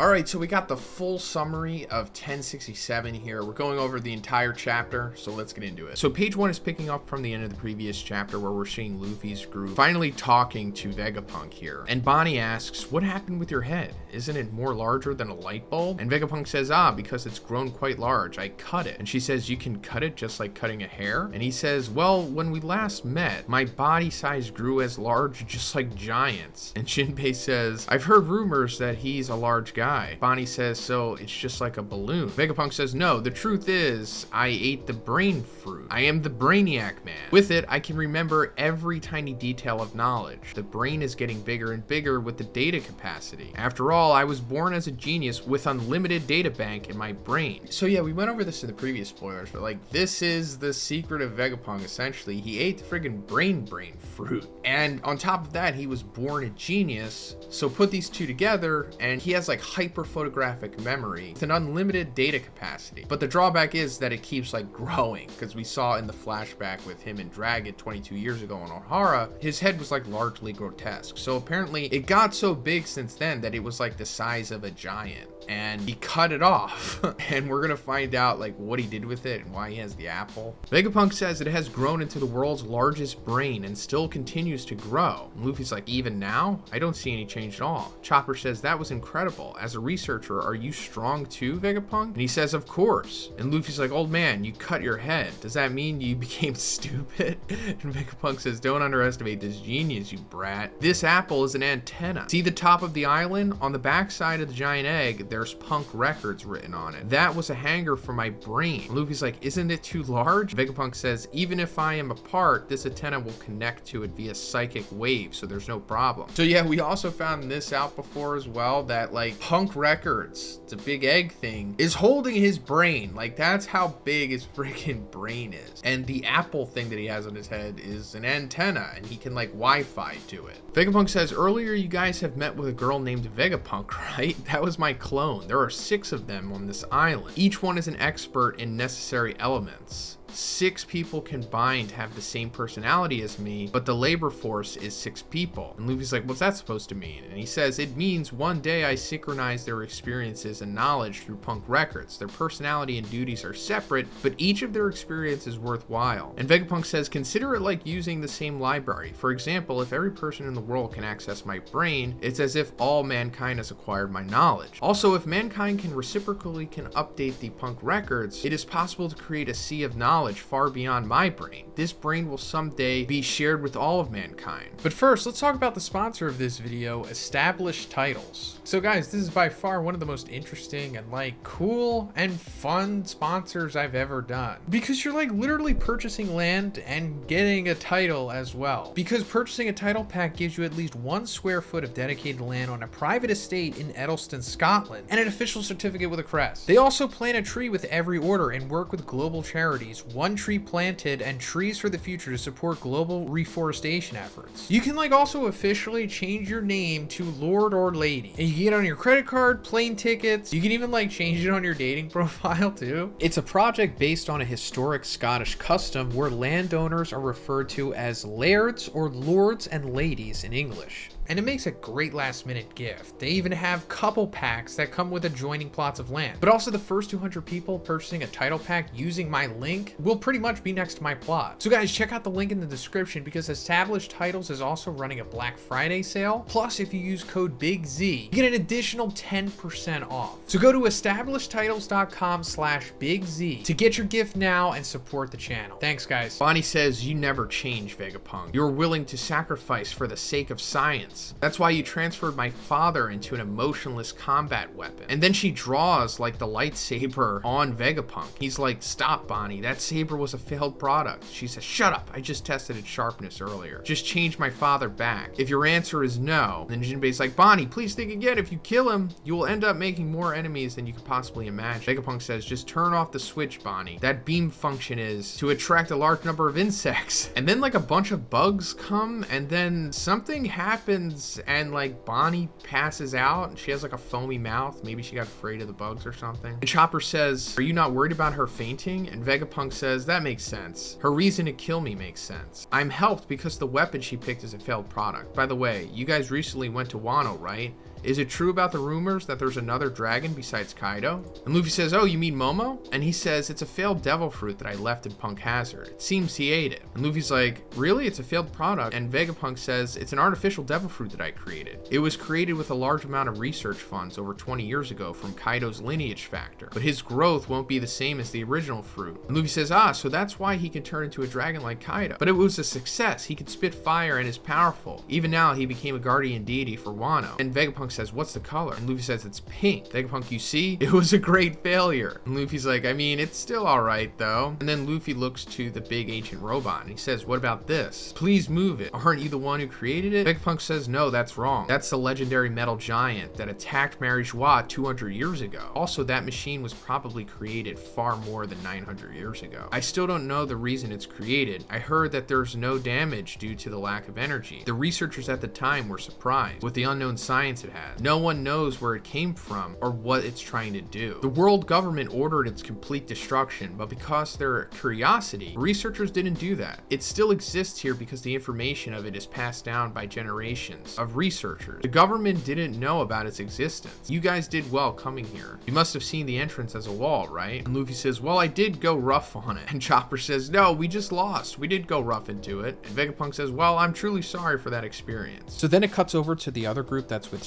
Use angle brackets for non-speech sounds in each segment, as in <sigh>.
Alright, so we got the full summary of 1067 here. We're going over the entire chapter, so let's get into it. So page 1 is picking up from the end of the previous chapter where we're seeing Luffy's group finally talking to Vegapunk here. And Bonnie asks, what happened with your head? Isn't it more larger than a light bulb? And Vegapunk says, ah, because it's grown quite large. I cut it. And she says, you can cut it just like cutting a hair? And he says, well, when we last met, my body size grew as large just like giants. And Jinbei says, I've heard rumors that he's a large guy guy. Bonnie says, so it's just like a balloon. Vegapunk says, no, the truth is I ate the brain fruit. I am the Brainiac Man. With it, I can remember every tiny detail of knowledge. The brain is getting bigger and bigger with the data capacity. After all, I was born as a genius with unlimited data bank in my brain. So yeah, we went over this in the previous spoilers, but like this is the secret of Vegapunk essentially. He ate the friggin' brain brain fruit. And on top of that, he was born a genius. So put these two together and he has like hyper photographic memory with an unlimited data capacity. But the drawback is that it keeps like growing because we saw in the flashback with him and Dragon 22 years ago on Ohara, his head was like largely grotesque. So apparently it got so big since then that it was like the size of a giant. And he cut it off. <laughs> And we're gonna find out like what he did with it and why he has the apple. Vegapunk says it has grown into the world's largest brain and still continues to grow. And luffy's like even now? I don't see any change at all. Chopper says that was incredible. As a researcher are you strong too vegapunk and he says of course and luffy's like old man you cut your head does that mean you <laughs> became stupid and vegapunk says don't underestimate this genius you brat this apple is an antenna see the top of the island on the back side of the giant egg there's punk records written on it. That was a hanger for my brain. Luffy's like, isn't it too large? Vegapunk says, even if I am apart, this antenna will connect to it via psychic wave, so there's no problem. So yeah, we also found this out before as well, that like records, it's a big egg thing, is holding his brain. Like that's how big his <laughs> freaking brain is. And the apple thing that he has on his head is an antenna and he can like Wi-Fi to it. Vegapunk says, earlier you guys have met with a girl named Vegapunk, <laughs> right? That was my clone. There are six of them on this island. Each one is an expert in necessary elements six people combined have the same personality as me, but the labor force is six people. And Luffy's like, what's that supposed to mean? And he says, it means one day I synchronize their experiences and knowledge through punk records. Their personality and duties are separate, but each of their experience is worthwhile. And Vegapunk says, consider it like using the same library. For example, if every person in the world can access my brain, it's as if all mankind has acquired my knowledge. Also, if mankind can reciprocally can update the punk records, it is possible to create a sea of knowledge knowledge far beyond my brain. This brain will someday be shared with all of mankind. But first, let's talk about the sponsor of this video, Established Titles. So guys, this is by far one of the most interesting and like cool and fun sponsors I've ever done. Because you're like literally purchasing land and getting a title as well. Because purchasing a title pack gives you at least one square foot of dedicated land on a private estate in Edelston, Scotland, and an official certificate with a crest. They also plant a tree with every order and work with global charities one tree planted and trees for the future to support global reforestation efforts. You can like also officially change your name to Lord or Lady. And you can get on your credit card, plane tickets. You can even like change it on your dating <laughs> profile too. It's a project based on a historic Scottish custom where landowners are referred to as lairds or lords and ladies in English and it makes a great last minute gift. They even have couple packs that come with adjoining plots of land. But also the first 200 people purchasing a title pack using my link will pretty much be next to my plot. So guys, check out the link in the description because Established Titles is also running a Black Friday sale. Plus, if you use code BIGZ, you get an additional 10% off. So go to establishedtitles.com slash BIGZ to get your gift now and support the channel. Thanks, guys. Bonnie says, you never change, Vegapunk. You're willing to sacrifice for the sake of science that's why you transferred my father into an emotionless combat weapon. And then she draws like the lightsaber on Vegapunk. He's like, stop Bonnie, that saber was a failed product. She says, shut up, I just tested its sharpness earlier. Just change my father back. If your answer is no, then Jinbei's like, Bonnie, please think again. If you kill him, you will end up making more enemies than you could possibly imagine. Vegapunk says, just turn off the switch, Bonnie. That beam function is to attract a large number of insects. <laughs> And then like a bunch of bugs come and then something happens happens and like Bonnie passes out and she has like a foamy mouth. Maybe she got afraid of the bugs or something. And Chopper says, are you not worried about her fainting? And Vegapunk says, that makes sense. Her reason to kill me makes sense. I'm helped because the weapon she picked is a failed product. By the way, you guys recently went to Wano, right? Is it true about the rumors that there's another dragon besides Kaido? And Luffy says, oh, you mean Momo? And he says, it's a failed devil fruit that I left in Punk Hazard. It seems he ate it. And Luffy's like, really? It's a failed product? And Vegapunk says, it's an artificial devil fruit that I created. It was created with a large amount of research funds over 20 years ago from Kaido's lineage factor, but his growth won't be the same as the original fruit. And Luffy says, ah, so that's why he can turn into a dragon like Kaido. But it was a success. He could spit fire and is powerful. Even now, he became a guardian deity for Wano. And Vegapunk says, what's the color? And Luffy says, it's pink. Vegapunk, you see? <laughs> It was a great failure. And Luffy's like, I mean, it's still all right though. And then Luffy looks to the big ancient robot and he says, what about this? Please move it. Aren't you the one who created it? Vegapunk says, no, that's wrong. That's the legendary metal giant that attacked Mary Geoise 200 years ago. Also, that machine was probably created far more than 900 years ago. I still don't know the reason it's created. I heard that there's no damage due to the lack of energy. The researchers at the time were surprised with the unknown science it had. No one knows where it came from or what it's trying to do. The world government ordered its complete destruction, but because their curiosity, researchers didn't do that. It still exists here because the information of it is passed down by generations of researchers. The government didn't know about its existence. You guys did well coming here. You must have seen the entrance as a wall, right? And Luffy says, well, I did go rough on it. <laughs> And Chopper says, no, we just lost. We did go rough into it. And Vegapunk says, well, I'm truly sorry for that experience. So then it cuts over to the other group that's with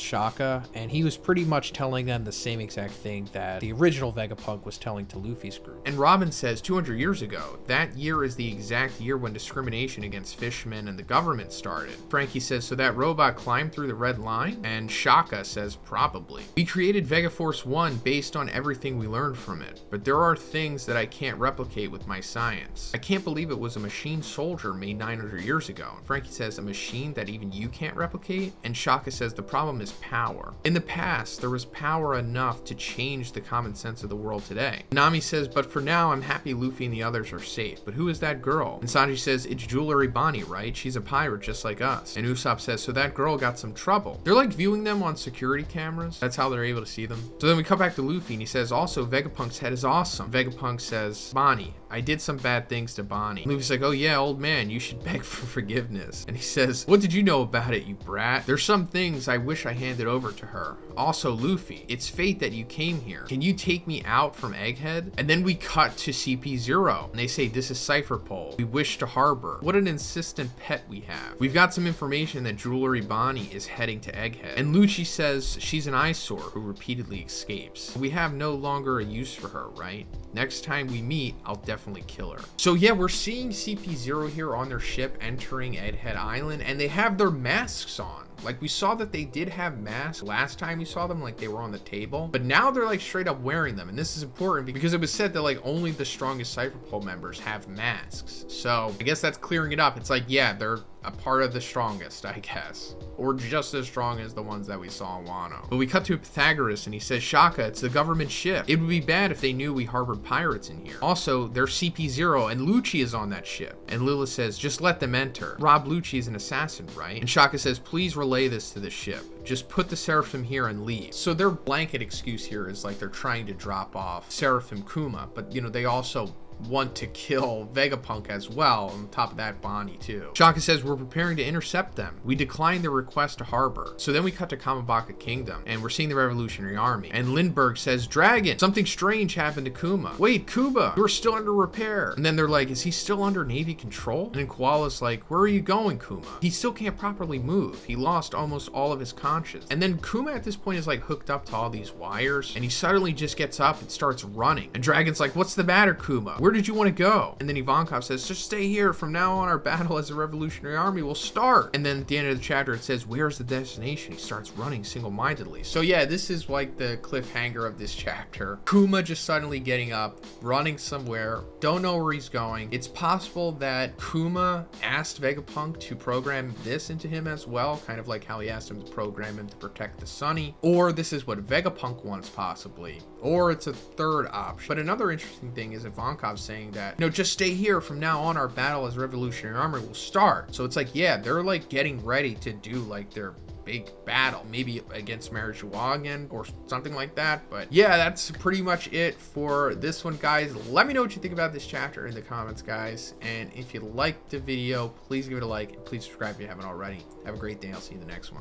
And he was pretty much telling them the same exact thing that the original Vegapunk was telling to Luffy's group. And Robin says 200 years ago, that year is the exact year when discrimination against fishmen and the government started. Franky says, so that robot climbed through the red line? And Shaka says, probably. We created Vegaforce 1 based on everything we learned from it, but there are things that I can't replicate with my science. I can't believe it was a machine soldier made 900 years ago. Franky says, a machine that even you can't replicate? And Shaka says, the problem is power. In the past, there was power enough to change the common sense of the world today. Nami says, but for now, I'm happy Luffy and the others are safe. But who is that girl? And Sanji says, it's Jewelry Bonnie, right? She's a pirate just like us. And Usopp says, so that girl got some trouble. They're like viewing them on security cameras. That's how they're able to see them. So then we come back to Luffy and he says, also, Vegapunk's head is awesome. Vegapunk says, Bonnie, I did some bad things to Bonnie. Luffy's like, oh yeah, old man, you should <laughs> beg for forgiveness. And he says, what did you know about it, you brat? There's some things I wish I handed over to her. Also, Luffy, it's fate that you came here. Can you take me out from Egghead? And then we cut to CP0 and they say, this is Cypher Pole. We wish to harbor. What an insistent pet we have. We've got some information that Jewelry Bonnie is heading to Egghead. And Lucci says she's an eyesore who repeatedly escapes. We have no longer a use for her, right? Next time we meet, I'll definitely her. So yeah, we're seeing CP0 here on their ship entering Egghead Island and they have their masks on. Like we saw that they did have masks last time we saw them, like they were on the table, but now they're like straight up wearing them. And this is important because it was said that like only the strongest Cypher Pole members have masks. So I guess that's clearing it up. It's like, yeah, they're a part of the strongest, I guess. Or just as strong as the ones that we saw in Wano. But we cut to Pythagoras and he says, Shaka, it's the government ship. It would be bad if they knew we harbored pirates in here. Also, they're CP0 and Lucci is on that ship. And Lilith says, just let them enter. Rob Lucci is an assassin, right? And Shaka says, please relay this to the ship. Just put the Seraphim here and leave. So their blanket excuse here is like they're trying to drop off Seraphim Kuma, but you know, they also want to kill Vegapunk as well. On top of that, Bonnie too. Shaka says, we're preparing to intercept them. We declined their request to harbor. So then we cut to Kamabaka Kingdom and we're seeing the Revolutionary Army. And Lindbergh says, Dragon, something strange happened to Kuma. Wait, Kuma, you're still under repair. And then they're like, is he still under Navy control? And then Koala's like, where are you going, Kuma? He still can't properly move. He lost almost all of his conscience. And then Kuma at this point is like hooked up to all these wires and he suddenly just gets up and starts running. And Dragon's like, what's the matter, Kuma? Where did you want to go? And then Ivankov says, just stay here. From now on, our battle as a revolutionary army will start. And then at the end of the chapter, it says, where's the destination? He starts running single-mindedly. So yeah, this is like the cliffhanger of this chapter. Kuma just suddenly getting up, running somewhere, don't know where he's going. It's possible that Kuma asked Vegapunk to program this into him as well, kind of like how he asked him to program him to protect the Sunny. Or this is what Vegapunk wants possibly. Or it's a third option. But another interesting thing is Ivankov saying that, no, just stay here. From now on, our battle as Revolutionary Army will start. So it's like, yeah, they're like getting ready to do like their big battle, maybe against Geoise again or something like that. But yeah, that's pretty much it for this one, guys. Let me know what you think about this chapter in the comments, guys. And if you liked the video, please give it a like and please subscribe if you haven't already. Have a great day. I'll see you in the next one.